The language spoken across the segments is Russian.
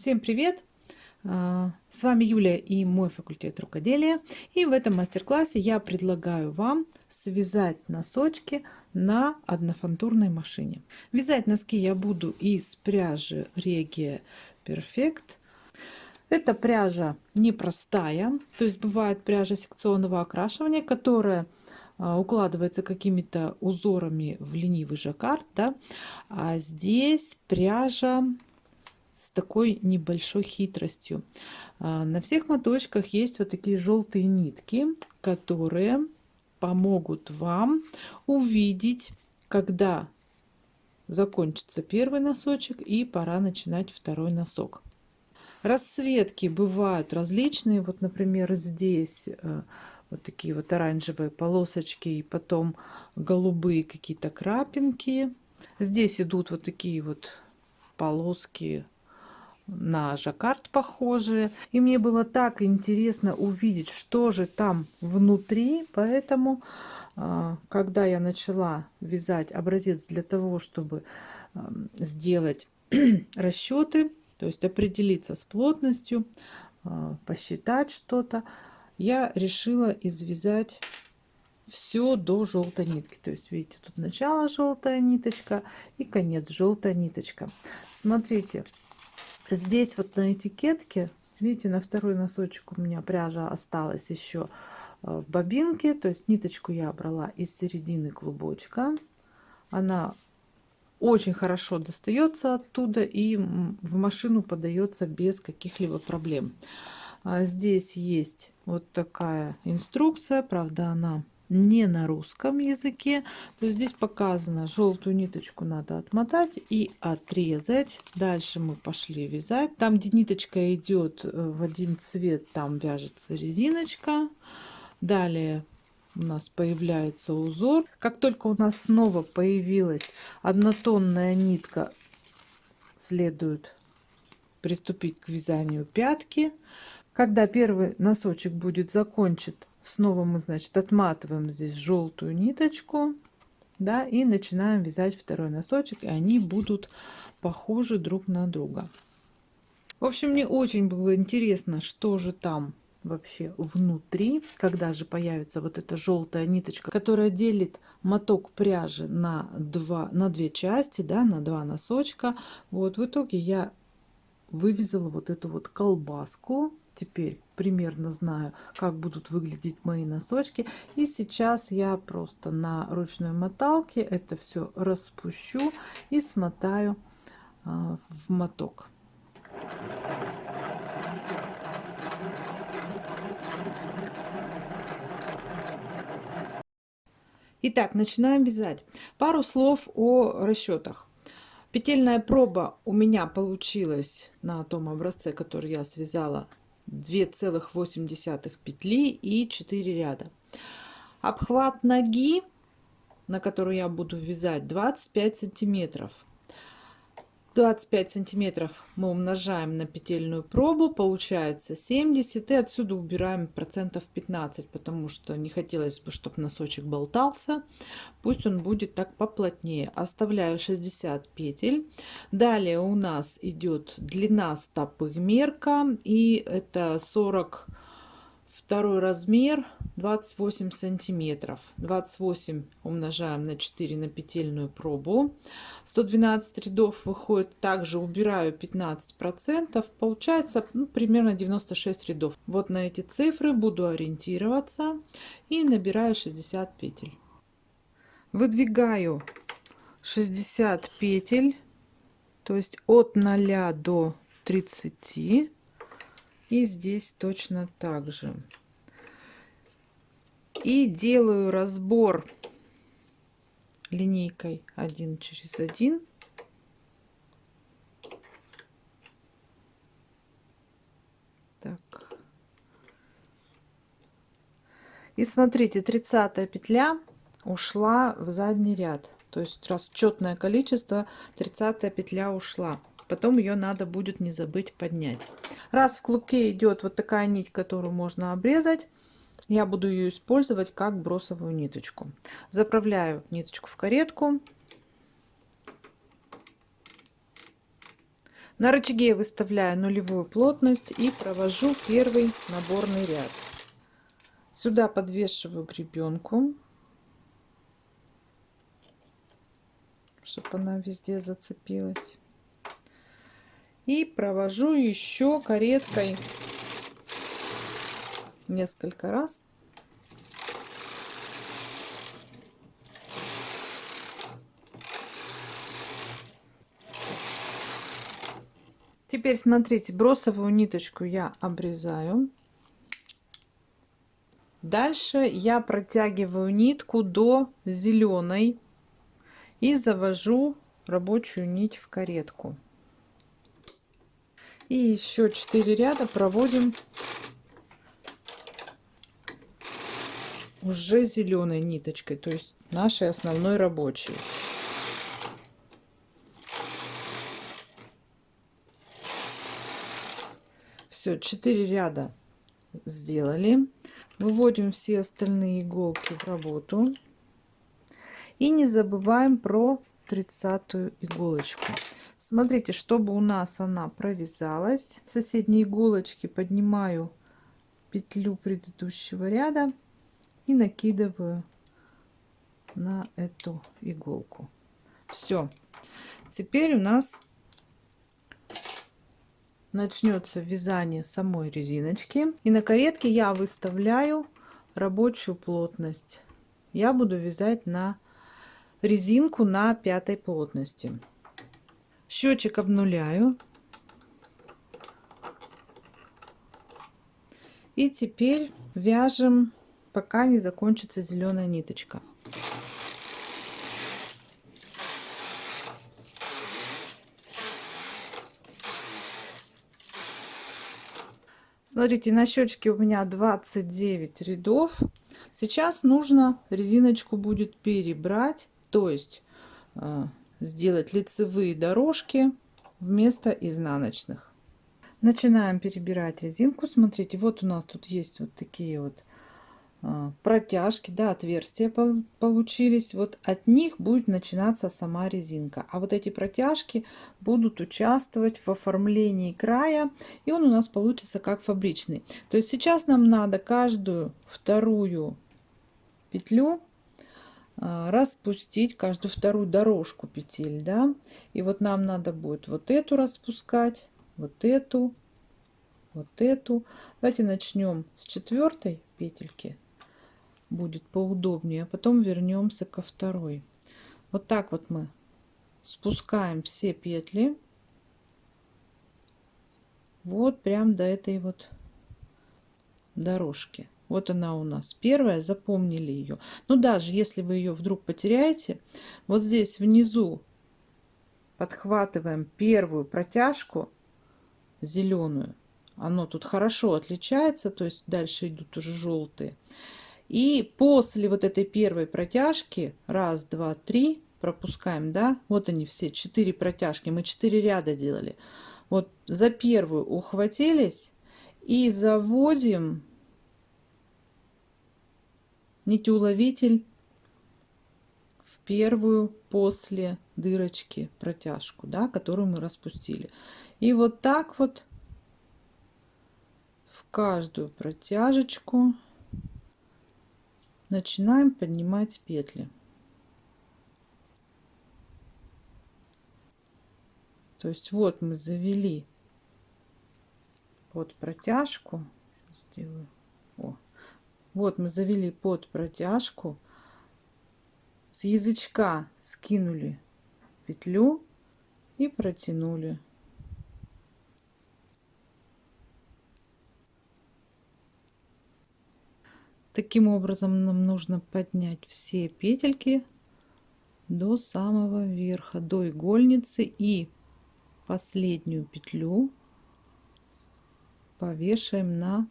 Всем привет! А, с вами Юлия и мой факультет рукоделия. И в этом мастер-классе я предлагаю вам связать носочки на однофантурной машине. Вязать носки я буду из пряжи Regia Perfect. Эта пряжа непростая, то есть бывает пряжа секционного окрашивания, которая а, укладывается какими-то узорами в ленивый жаккард, да? а здесь пряжа с такой небольшой хитростью. А, на всех моточках есть вот такие желтые нитки, которые помогут вам увидеть, когда закончится первый носочек и пора начинать второй носок. Расцветки бывают различные. Вот, например, здесь э, вот такие вот оранжевые полосочки и потом голубые какие-то крапинки. Здесь идут вот такие вот полоски на жаккард похожие. И мне было так интересно увидеть, что же там внутри. Поэтому, а, когда я начала вязать образец для того, чтобы сделать расчеты, то есть определиться с плотностью, а, посчитать что-то, я решила извязать все до желтой нитки. То есть, видите, тут начало желтая ниточка и конец желтая ниточка. Смотрите, Здесь вот на этикетке, видите, на второй носочек у меня пряжа осталась еще э, в бобинке. То есть ниточку я брала из середины клубочка. Она очень хорошо достается оттуда и в машину подается без каких-либо проблем. А здесь есть вот такая инструкция, правда она не на русском языке, то здесь показано, желтую ниточку надо отмотать и отрезать. Дальше мы пошли вязать. Там, где ниточка идет э, в один цвет, там вяжется резиночка. Далее у нас появляется узор. Как только у нас снова появилась однотонная нитка, следует приступить к вязанию пятки. Когда первый носочек будет закончен, снова мы значит отматываем здесь желтую ниточку да и начинаем вязать второй носочек и они будут похожи друг на друга. В общем мне очень было интересно что же там вообще внутри когда же появится вот эта желтая ниточка которая делит моток пряжи на два на две части да на два носочка. Вот в итоге я вывязала вот эту вот колбаску. Теперь примерно знаю, как будут выглядеть мои носочки. И сейчас я просто на ручной моталке это все распущу и смотаю а, в моток. Итак, начинаем вязать. Пару слов о расчетах. Петельная проба у меня получилась на том образце, который я связала 2,8 петли и 4 ряда. Обхват ноги, на которую я буду вязать, 25 сантиметров. 25 сантиметров мы умножаем на петельную пробу, получается 70, и отсюда убираем процентов 15, потому что не хотелось бы, чтобы носочек болтался. Пусть он будет так поплотнее. Оставляю 60 петель. Далее у нас идет длина стопы мерка, и это 40 второй размер 28 сантиметров. 28 умножаем на 4 на петельную пробу. 112 рядов выходит. Также убираю 15 процентов. Получается ну, примерно 96 рядов. Вот на эти цифры буду ориентироваться и набираю 60 петель. Выдвигаю 60 петель то есть от 0 до 30 и здесь точно так же. И делаю разбор линейкой 1 через 1. Так. И смотрите, 30 петля ушла в задний ряд. То есть расчетное количество 30 петля ушла. Потом ее надо будет не забыть поднять. Раз в клубке идет вот такая нить, которую можно обрезать, я буду ее использовать как бросовую ниточку. Заправляю ниточку в каретку. На рычаге выставляю нулевую плотность и провожу первый наборный ряд. Сюда подвешиваю гребенку, чтобы она везде зацепилась. И провожу еще кареткой несколько раз. Теперь смотрите, бросовую ниточку я обрезаю. Дальше я протягиваю нитку до зеленой и завожу рабочую нить в каретку. И еще 4 ряда проводим уже зеленой ниточкой, то есть нашей основной рабочей. Все, 4 ряда сделали. Выводим все остальные иголки в работу. И не забываем про тридцатую иголочку. Смотрите, чтобы у нас она провязалась, соседние иголочки поднимаю петлю предыдущего ряда и накидываю на эту иголку. Все. Теперь у нас начнется вязание самой резиночки. И на каретке я выставляю рабочую плотность. Я буду вязать на резинку на пятой плотности. Счетчик обнуляю. И теперь вяжем, пока не закончится зеленая ниточка. Смотрите, на счетчике у меня 29 рядов. Сейчас нужно резиночку будет перебрать, то есть э, сделать лицевые дорожки вместо изнаночных. Начинаем перебирать резинку. Смотрите, вот у нас тут есть вот такие вот а, протяжки, да, отверстия получились. Вот от них будет начинаться сама резинка. А вот эти протяжки будут участвовать в оформлении края. И он у нас получится как фабричный. То есть сейчас нам надо каждую вторую петлю распустить, каждую вторую дорожку петель, да. И вот нам надо будет вот эту распускать, вот эту, вот эту. Давайте начнем с четвертой петельки будет поудобнее. А потом вернемся ко второй. Вот так вот мы спускаем все петли. Вот прям до этой вот дорожки. Вот она у нас первая, запомнили ее. Но даже если вы ее вдруг потеряете, вот здесь внизу подхватываем первую протяжку зеленую. Оно тут хорошо отличается, то есть дальше идут уже желтые. И после вот этой первой протяжки, раз, два, три, пропускаем, да, вот они все, четыре протяжки, мы четыре ряда делали. Вот за первую ухватились и заводим нитеуловитель в первую после дырочки протяжку, да, которую мы распустили. И вот так вот в каждую протяжечку начинаем поднимать петли. То есть вот мы завели под протяжку. Сделаю. Вот мы завели под протяжку. С язычка скинули петлю и протянули. Таким образом нам нужно поднять все петельки до самого верха, до игольницы и последнюю петлю повешаем на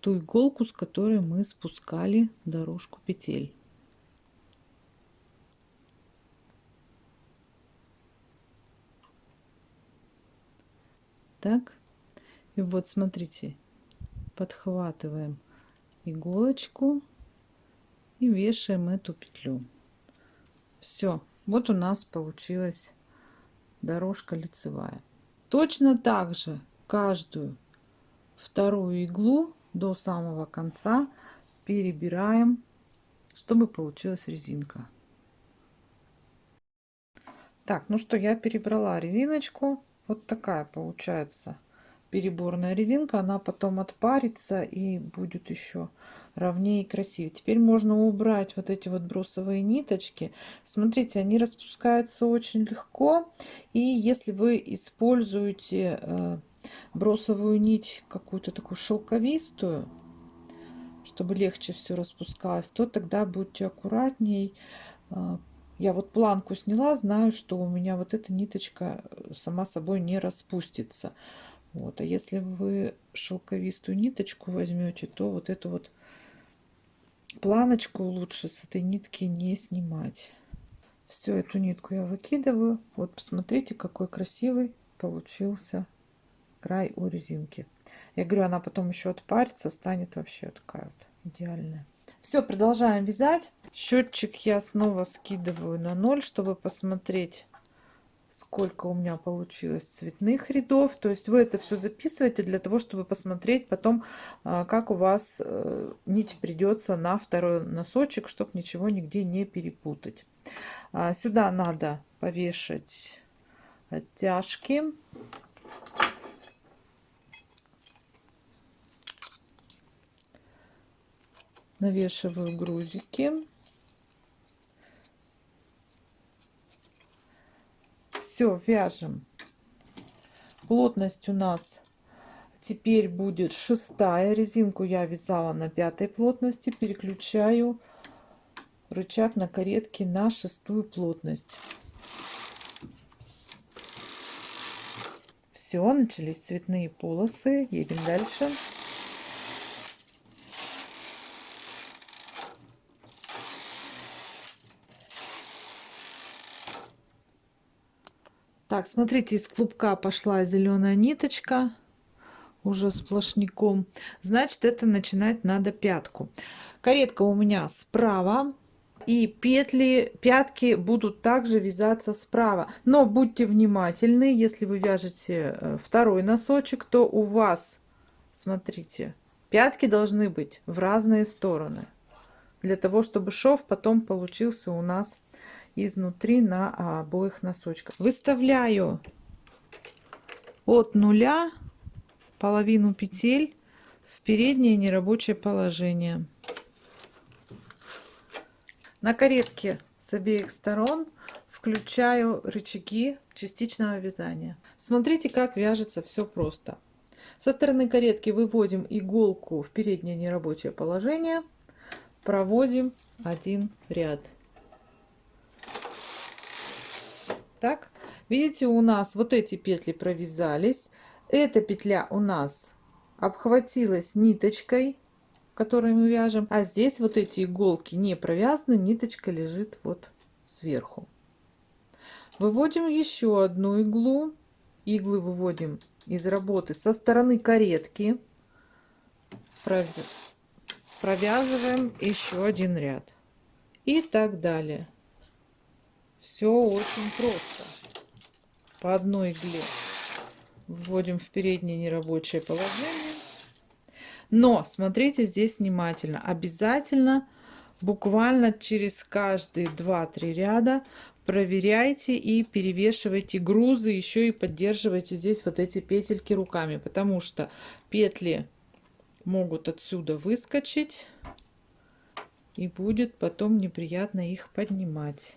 ту иголку, с которой мы спускали дорожку петель. Так, и вот смотрите, подхватываем иголочку и вешаем эту петлю. Все, вот у нас получилась дорожка лицевая. Точно так же каждую вторую иглу до самого конца перебираем, чтобы получилась резинка. Так, ну что, я перебрала резиночку. Вот такая получается переборная резинка. Она потом отпарится и будет еще ровнее и красивее. Теперь можно убрать вот эти вот бросовые ниточки. Смотрите, они распускаются очень легко. И если вы используете э, бросовую нить какую-то такую шелковистую, чтобы легче все распускалось, то тогда будьте аккуратней, э, я вот планку сняла, знаю, что у меня вот эта ниточка э, сама собой не распустится. Вот. А если вы шелковистую ниточку возьмете, то вот эту вот планочку лучше с этой нитки не снимать. Все, эту нитку я выкидываю. Вот посмотрите, какой красивый получился край у резинки. Я говорю, она потом еще отпарится, станет вообще такая вот идеальная. Все, продолжаем вязать. Счетчик я снова скидываю на 0, чтобы посмотреть, сколько у меня получилось цветных рядов. То есть вы это все записываете для того, чтобы посмотреть потом, а, как у вас э, нить придется на второй носочек, чтобы ничего нигде не перепутать. А, сюда надо повешать оттяжки. Навешиваю грузики. Все, вяжем. Плотность у нас теперь будет шестая. Резинку я вязала на пятой плотности. Переключаю рычаг на каретке на шестую плотность. Все, начались цветные полосы. Едем дальше. Так, смотрите, из клубка пошла зеленая ниточка уже сплошняком. Значит, это начинать надо пятку. Каретка у меня справа. И петли, пятки будут также вязаться справа. Но будьте внимательны, если вы вяжете э, второй носочек, то у вас, смотрите, пятки должны быть в разные стороны. Для того, чтобы шов потом получился у нас изнутри на обоих носочках. Выставляю от нуля половину петель в переднее нерабочее положение. На каретке с обеих сторон включаю рычаги частичного вязания. Смотрите, как вяжется все просто. Со стороны каретки выводим иголку в переднее нерабочее положение, проводим один ряд. Так, видите, у нас вот эти петли провязались. Эта петля у нас обхватилась ниточкой, которую мы вяжем. А здесь вот эти иголки не провязаны, ниточка лежит вот сверху. Выводим еще одну иглу. Иглы выводим из работы со стороны каретки. Провязываем еще один ряд. И так далее. Все очень просто. По одной игле вводим в переднее нерабочее положение. Но смотрите здесь внимательно. Обязательно буквально через каждые 2-3 ряда проверяйте и перевешивайте грузы. Еще и поддерживайте здесь вот эти петельки руками. Потому что петли могут отсюда выскочить. И будет потом неприятно их поднимать.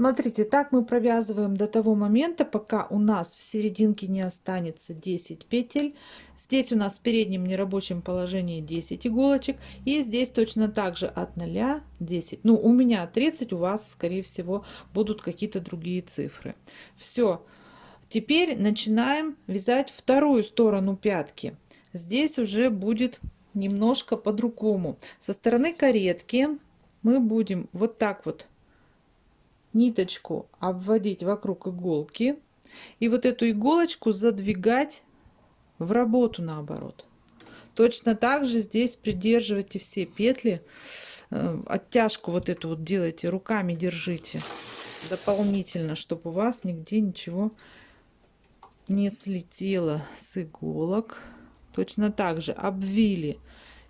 Смотрите, так мы провязываем до того момента, пока у нас в серединке не останется 10 петель. Здесь у нас в переднем нерабочем положении 10 иголочек. И здесь точно так же от 0 10. Ну, у меня 30, у вас, скорее всего, будут какие-то другие цифры. Все. Теперь начинаем вязать вторую сторону пятки. Здесь уже будет немножко по-другому. Со стороны каретки мы будем вот так вот ниточку обводить вокруг иголки и вот эту иголочку задвигать в работу наоборот. Точно так же здесь придерживайте все петли, э, оттяжку вот эту вот делайте, руками держите дополнительно, чтобы у вас нигде ничего не слетело с иголок. Точно так же обвили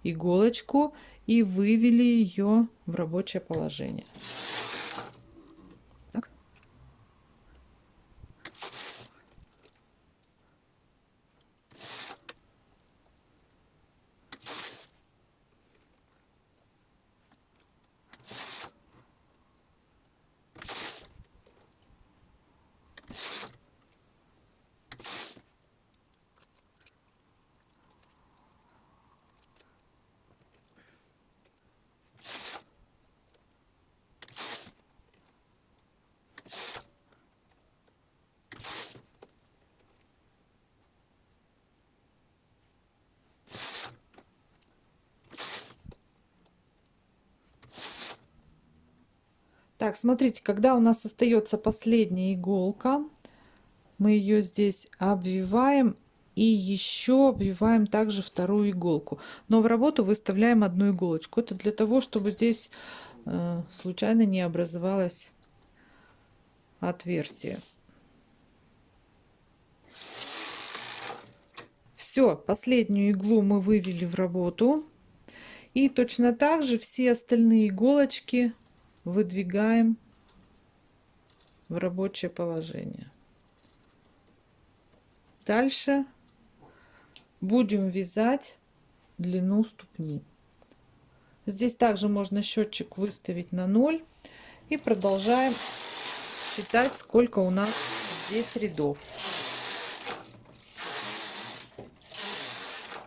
иголочку и вывели ее в рабочее положение. Так, смотрите, когда у нас остается последняя иголка, мы ее здесь обвиваем и еще обвиваем также вторую иголку. Но в работу выставляем одну иголочку. Это для того, чтобы здесь э, случайно не образовалось отверстие. Все, последнюю иглу мы вывели в работу. И точно так же все остальные иголочки выдвигаем в рабочее положение. Дальше будем вязать длину ступни. Здесь также можно счетчик выставить на 0 и продолжаем считать, сколько у нас здесь рядов.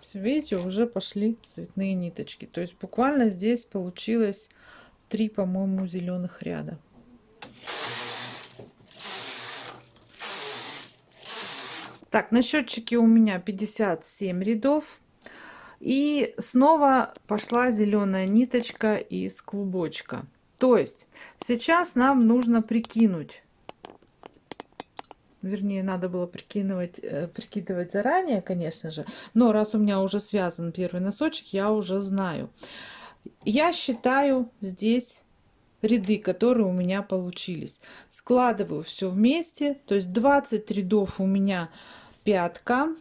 Все, видите, уже пошли цветные ниточки. То есть буквально здесь получилось три, по-моему, зеленых ряда. Так, на счетчике у меня 57 рядов. И снова пошла зеленая ниточка из клубочка. То есть сейчас нам нужно прикинуть. Вернее, надо было прикидывать, э, прикидывать заранее, конечно же. Но раз у меня уже связан первый носочек, я уже знаю. Я считаю здесь ряды, которые у меня получились. Складываю все вместе, то есть 20 рядов у меня пятка,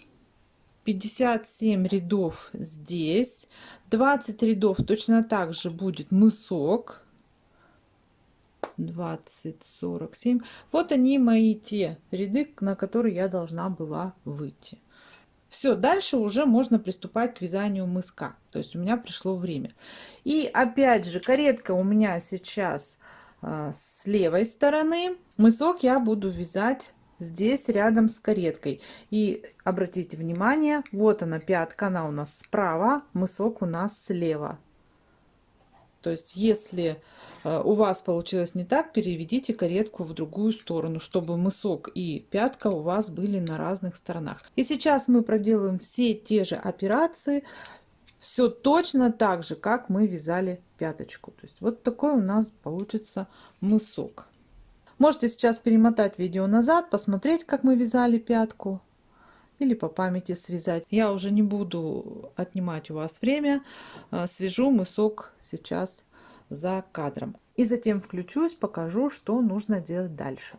57 рядов здесь, 20 рядов точно так же будет мысок, 20, 47. Вот они мои те ряды, на которые я должна была выйти. Все, дальше уже можно приступать к вязанию мыска. То есть у меня пришло время. И опять же, каретка у меня сейчас а, с левой стороны. Мысок я буду вязать здесь рядом с кареткой. И обратите внимание, вот она пятка, она у нас справа, мысок у нас слева. То есть, если э, у вас получилось не так, переведите каретку в другую сторону, чтобы мысок и пятка у вас были на разных сторонах. И сейчас мы проделаем все те же операции, все точно так же, как мы вязали пяточку. То есть, вот такой у нас получится мысок. Можете сейчас перемотать видео назад, посмотреть, как мы вязали пятку или по памяти связать. Я уже не буду отнимать у вас время. А, свяжу мысок сейчас за кадром. И затем включусь, покажу, что нужно делать дальше.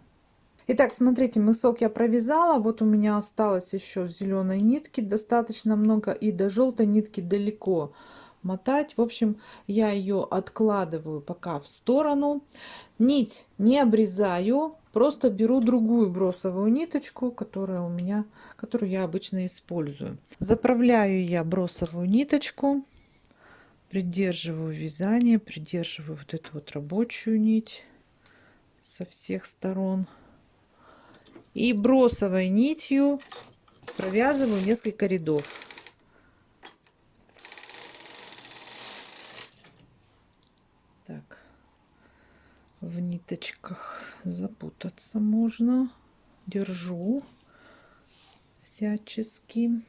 Итак, смотрите, мысок я провязала. Вот у меня осталось еще зеленой нитки достаточно много. И до желтой нитки далеко мотать. В общем, я ее откладываю пока в сторону. Нить не обрезаю, Просто беру другую бросовую ниточку, которая у меня, которую я обычно использую. Заправляю я бросовую ниточку, придерживаю вязание, придерживаю вот эту вот рабочую нить со всех сторон. И бросовой нитью провязываю несколько рядов. Так, в ниточках запутаться можно. Держу всячески.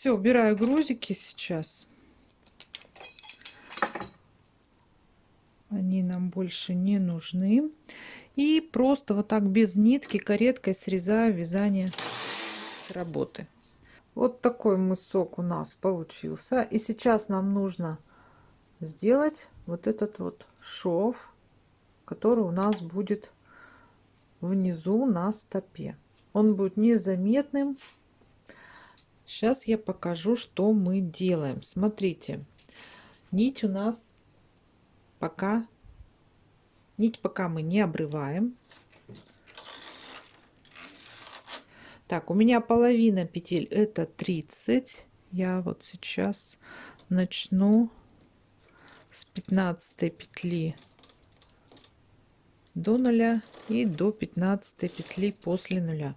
Все, убираю грузики сейчас. Они нам больше не нужны. И просто вот так без нитки кареткой срезаю вязание работы. Вот такой мысок у нас получился. И сейчас нам нужно сделать вот этот вот шов, который у нас будет внизу на стопе. Он будет незаметным Сейчас я покажу, что мы делаем. Смотрите, нить у нас пока, нить пока мы не обрываем. Так, у меня половина петель это 30. Я вот сейчас начну с 15 петли до нуля и до 15 петли после нуля.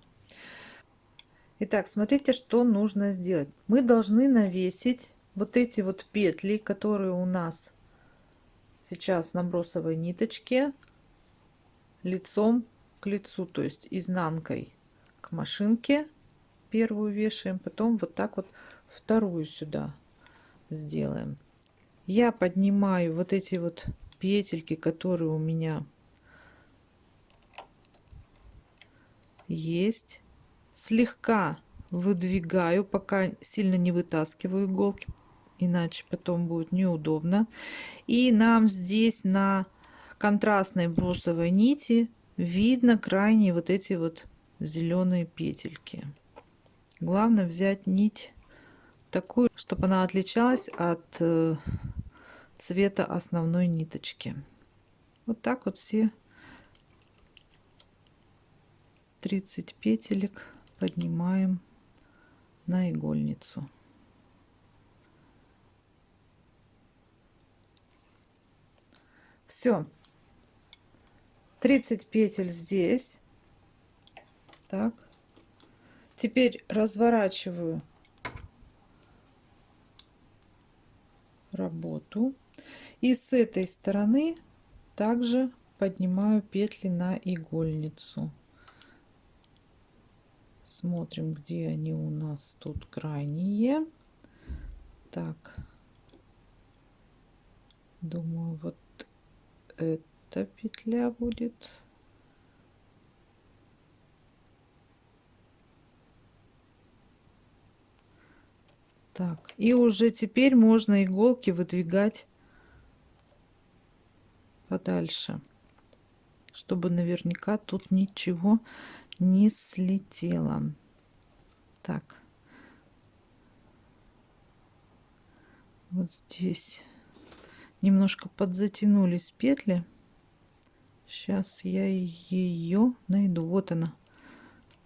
Итак, смотрите, что нужно сделать. Мы должны навесить вот эти вот петли, которые у нас сейчас на бросовой ниточке, лицом к лицу, то есть изнанкой к машинке первую вешаем, потом вот так вот вторую сюда сделаем. Я поднимаю вот эти вот петельки, которые у меня есть слегка выдвигаю, пока сильно не вытаскиваю иголки, иначе потом будет неудобно. И нам здесь на контрастной брусовой нити видно крайние вот эти вот зеленые петельки. Главное взять нить такую, чтобы она отличалась от э, цвета основной ниточки. Вот так вот все 30 петелек поднимаем на игольницу. Все. 30 петель здесь. Так. Теперь разворачиваю работу. И с этой стороны также поднимаю петли на игольницу. Смотрим, где они у нас тут крайние. Так. Думаю, вот эта петля будет. Так, и уже теперь можно иголки выдвигать подальше, чтобы наверняка тут ничего не слетела. Так. Вот здесь немножко подзатянулись петли. Сейчас я ее найду. Вот она.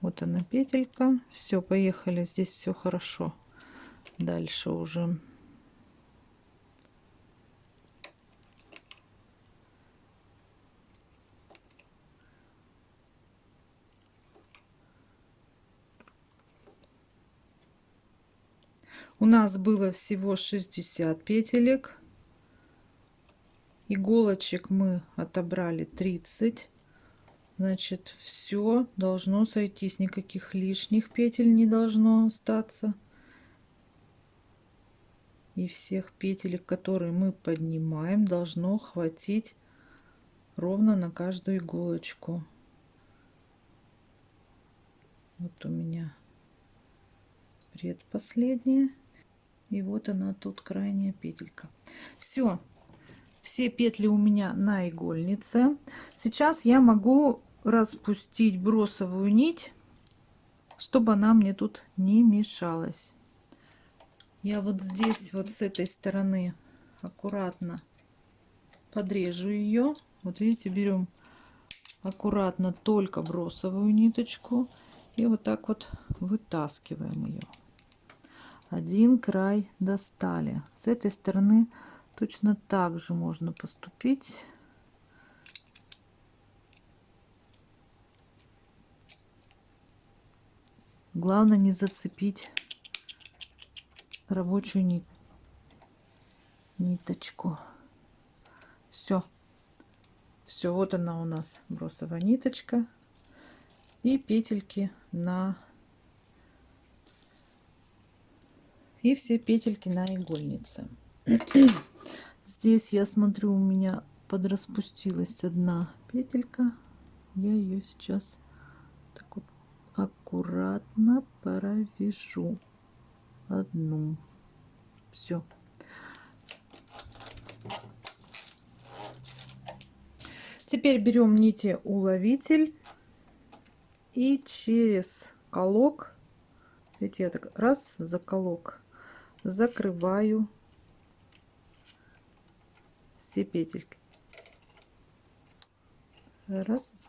Вот она петелька. Все, поехали. Здесь все хорошо. Дальше уже. У нас было всего 60 петелек. Иголочек мы отобрали 30. Значит, все должно сойтись. Никаких лишних петель не должно остаться. И всех петелек, которые мы поднимаем, должно хватить ровно на каждую иголочку. Вот у меня предпоследняя. И вот она тут крайняя петелька. Все, все петли у меня на игольнице. Сейчас я могу распустить бросовую нить, чтобы она мне тут не мешалась. я вот здесь вот с этой стороны аккуратно подрежу ее вот видите берем аккуратно только бросовую ниточку и вот так вот вытаскиваем ее один край достали. С этой стороны точно так же можно поступить. Главное не зацепить рабочую нить ниточку. Все все вот она у нас бросовая ниточка и петельки на и все петельки на игольнице. Здесь я смотрю у меня подраспустилась одна петелька. Я ее сейчас так вот аккуратно провяжу. Одну. Все Теперь берем нити уловитель и через колок, видите, я так раз за колок закрываю все петельки. Раз.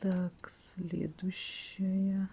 Так, следующая.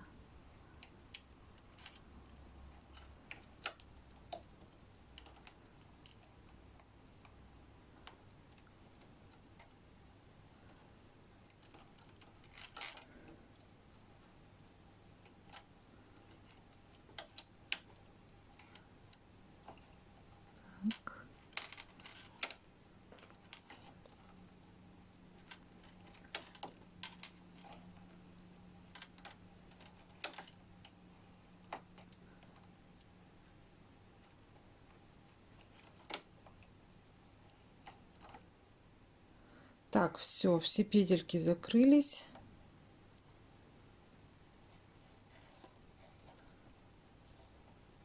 Так, все, все петельки закрылись.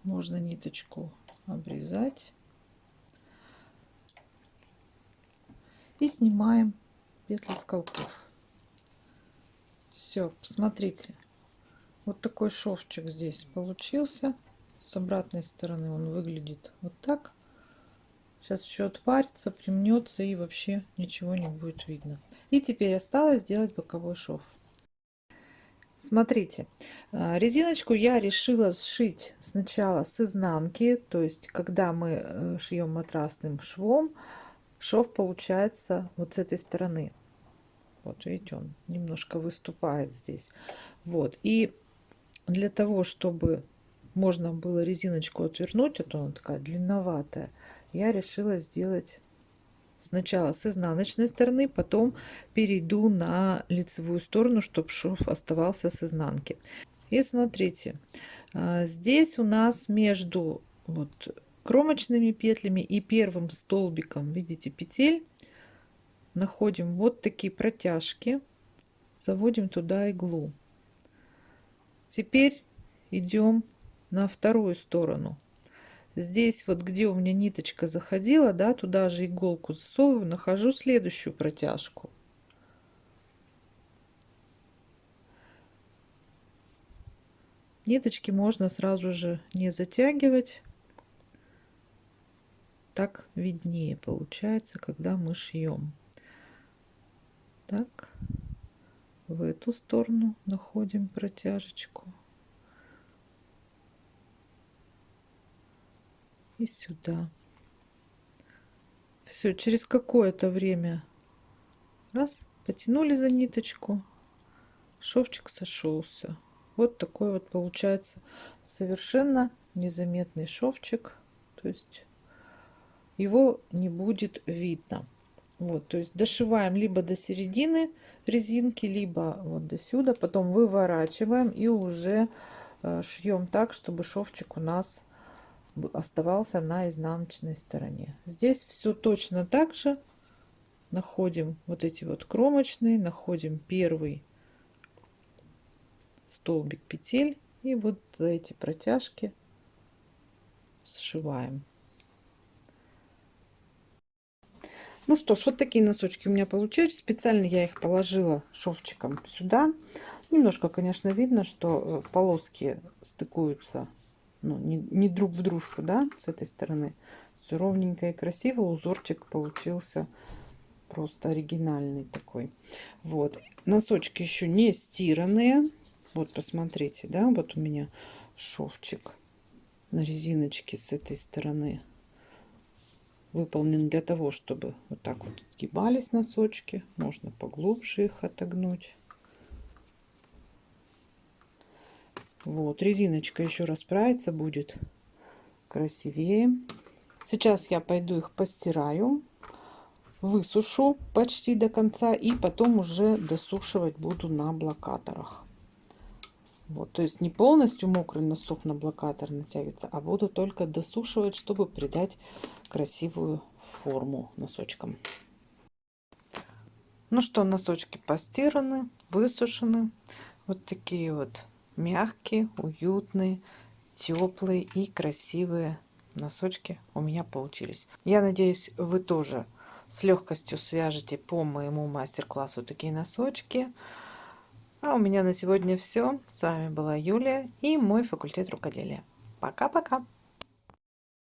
Можно ниточку обрезать. И снимаем петли с колков. Все, посмотрите. Вот такой шовчик здесь получился. С обратной стороны он выглядит вот так. Сейчас еще отпарится, примнется и вообще ничего не будет видно. И теперь осталось сделать боковой шов. Смотрите, а, резиночку я решила сшить сначала с изнанки, то есть когда мы э, шьем матрасным швом, шов получается вот с этой стороны. Вот видите, он немножко выступает здесь. Вот, и для того, чтобы можно было резиночку отвернуть, а то она такая длинноватая, я решила сделать сначала с изнаночной стороны, потом перейду на лицевую сторону, чтобы шов оставался с изнанки. И смотрите, а, здесь у нас между вот кромочными петлями и первым столбиком, видите, петель, находим вот такие протяжки, заводим туда иглу. Теперь идем на вторую сторону здесь вот где у меня ниточка заходила да туда же иголку засовываю нахожу следующую протяжку. Ниточки можно сразу же не затягивать. Так виднее получается когда мы шьем так в эту сторону находим протяжечку и сюда. Все, через какое-то время раз, потянули за ниточку, шовчик сошелся. Вот такой вот получается совершенно незаметный шовчик. То есть его не будет видно. Вот, то есть дошиваем либо до середины резинки, либо вот до сюда, потом выворачиваем и уже э, шьем так, чтобы шовчик у нас оставался на изнаночной стороне. Здесь все точно так же. Находим вот эти вот кромочные, находим первый столбик петель и вот за эти протяжки сшиваем. Ну что ж, вот такие носочки у меня получились. Специально я их положила шовчиком сюда. Немножко, конечно, видно, что э, полоски стыкуются ну, не, не друг в дружку, да, с этой стороны. Все ровненько и красиво. Узорчик получился просто оригинальный такой. Вот. Носочки еще не стиранные. Вот, посмотрите, да, вот у меня шовчик на резиночке с этой стороны выполнен для того, чтобы вот так вот гибались носочки. Можно поглубже их отогнуть. Вот, резиночка еще расправится, будет красивее. Сейчас я пойду их постираю, высушу почти до конца и потом уже досушивать буду на блокаторах. Вот, то есть не полностью мокрый носок на блокатор натягивается, а буду только досушивать, чтобы придать красивую форму носочкам. Ну что, носочки постираны, высушены. Вот такие вот мягкие, уютные, теплые и красивые носочки у меня получились. Я надеюсь, вы тоже с легкостью свяжете по моему мастер-классу такие носочки. А у меня на сегодня все. С вами была Юлия и мой факультет рукоделия. Пока-пока!